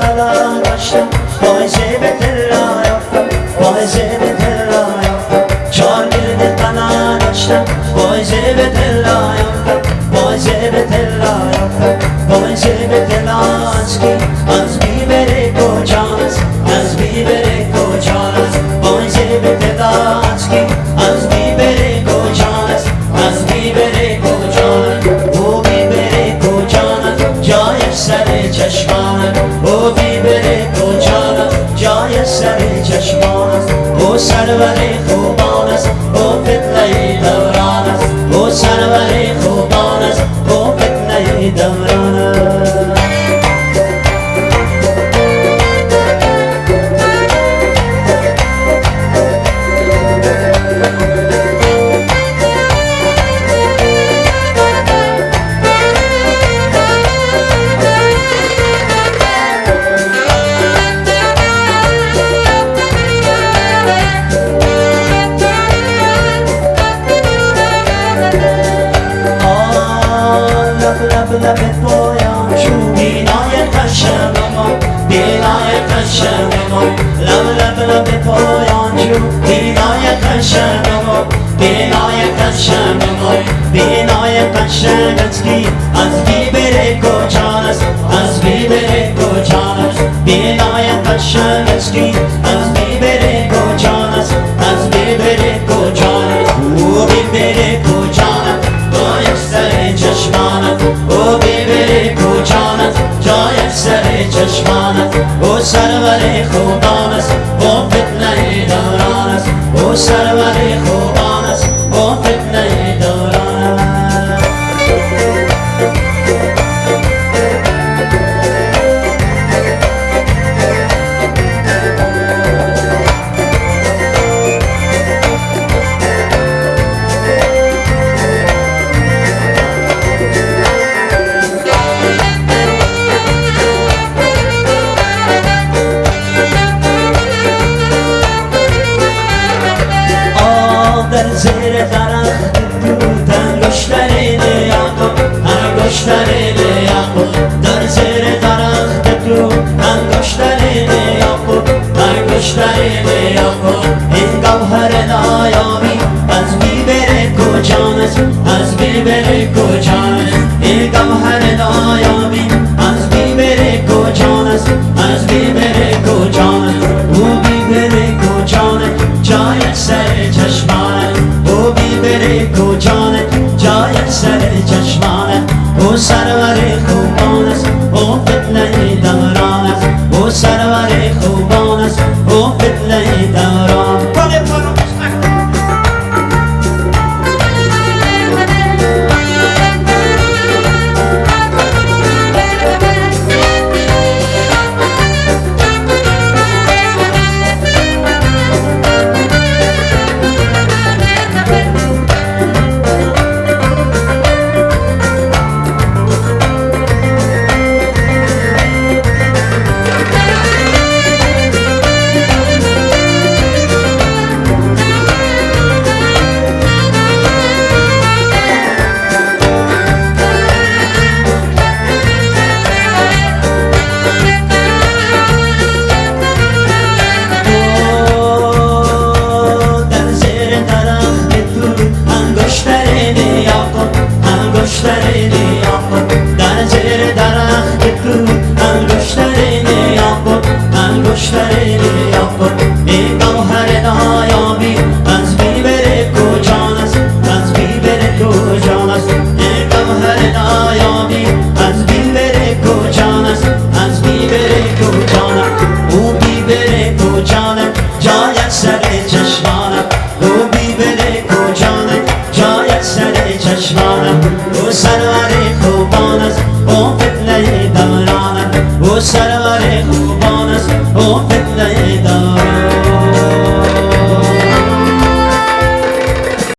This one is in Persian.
kalan başım Vay cebetler ayakta Vay cebetler ayakta Çar bir de kalan başım Vay cebetler ayakta Vay cebetler ayakta Vay cebetler aşkı Az bir verip hocam never بینای قشنگ ما بینای قشنگ ما بینای قشنگت کی از بی بره کجان است از بی بره کجان است بینای قشنگت کی از بی بره کجان است از بی بره کجان است او بی بره کجان است باید سر چشمانت او بی بره کجانت جای سر چشمانت او سرور خوبان است او فتنه دوران است او سرور خوبان انگشترین یعقوب این گوهر نایابی از بیبر کجان است از بیبر کجان است این گوهر نایابی از کجان است از کجان است او بیبر کجان است جای سر چشمانت او بیبر کجانت جای سر چشمانت او سرور Go Sarvareku